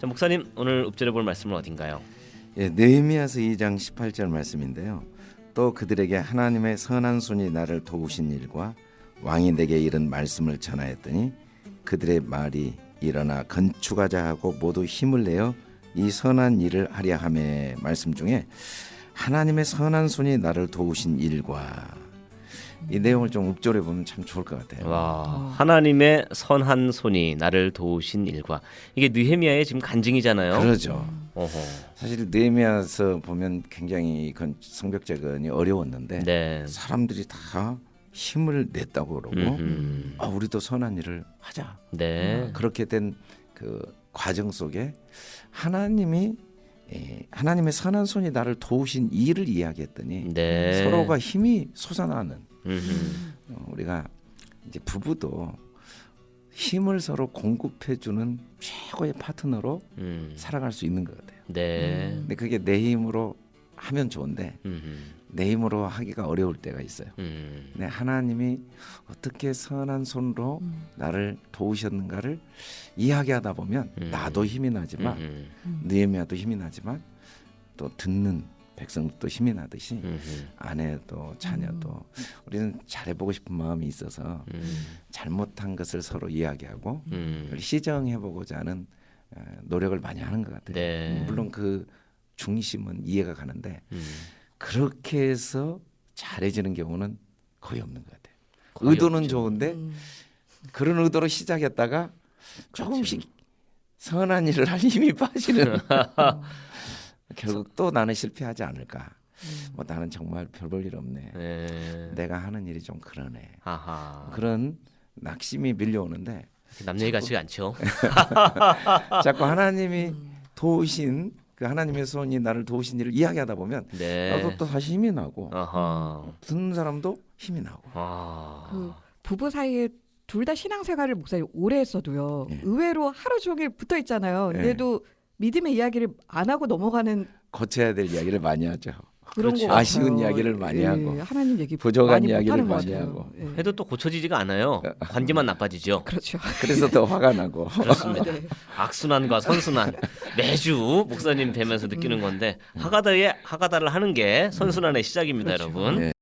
자, 목사님 오늘 읊조려 볼 말씀은 어딘가요? 예, 느헤미야서 2장 18절 말씀인데요. 또 그들에게 하나님의 선한 손이 나를 도우신 일과 왕이 내게 이른 말씀을 전하였더니 그들의 말이 일어나 건축하자 하고 모두 힘을 내어 이 선한 일을 하려 함의 말씀 중에 하나님의 선한 손이 나를 도우신 일과 이 내용을 좀 읊조려 보면 참 좋을 것 같아요. 와 하나님의 선한 손이 나를 도우신 일과 이게 느헤미야의 지금 간증이잖아요. 그러죠. 어허. 사실 느헤미야서 보면 굉장히 건 성벽 재건이 어려웠는데 네. 사람들이 다 힘을 냈다고 그러고 음흠. 아 우리도 선한 일을 하자 네. 그렇게 된 그 과정 속에 하나님이 예, 하나님의 선한 손이 나를 도우신 일을 이야기했더니 네. 서로가 힘이 솟아나는. 어, 우리가 이제 부부도 힘을 서로 공급해주는 최고의 파트너로 음. 살아갈 수 있는 것 같아요. 네. 근데 그게 내 힘으로 하면 좋은데 음흠. 내 힘으로 하기가 어려울 때가 있어요. 음. 네, 하나님이 어떻게 선한 손으로 음. 나를 도우셨는가를 이야기 하다 보면 음. 나도 힘이 나지만 음흠. 느헤미야도 힘이 나지만 또 듣는 백성도 힘이 나듯이 음흠. 아내도 자녀도 우리는 잘해보고 싶은 마음이 있어서 음. 잘못한 것을 서로 이야기하고 음. 시정해보고자 하는 어, 노력을 많이 하는 것 같아요. 네. 물론 그 중심은 이해가 가는데 음. 그렇게 해서 잘해지는 경우는 거의 없는 것 같아요. 의도는 없죠. 좋은데 음. 그런 의도로 시작했다가 조금씩 선한 일을 할 힘이 빠지는 결국 또 나는 실패하지 않을까. 뭐 나는 정말 별볼 일 없네. 네. 내가 하는 일이 좀 그러네. 아하. 그런 낙심이 밀려오는데 남 얘기 같지가 않죠. 자꾸 하나님이 도우신 그 하나님의 손이 나를 도우신 일을 이야기하다 보면 네. 나도 또 다시 힘이 나고 아하. 듣는 사람도 힘이 나고. 아. 그 부부 사이에 둘 다 신앙생활을 목사님 오래 했어도요. 예. 의외로 하루 종일 붙어 있잖아요. 예. 근데도 믿음의 이야기를 안 하고 넘어가는 고쳐야 될 이야기를 많이 하죠. 그런 그렇죠. 거. 아쉬운 이야기를 많이 예, 하고. 하나님 얘기 부족한 많이 이야기를 많이. 하고. 예. 해도 또 고쳐지지가 않아요. 관계만 나빠지죠. 그렇죠. 그래서 더 화가 나고. 그렇습니다. 네. 악순환과 선순환 매주 목사님 뵈면서 느끼는 건데 하가다의 하가다를 하는 게 선순환의 시작입니다, 그렇죠. 여러분. 네.